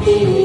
happy.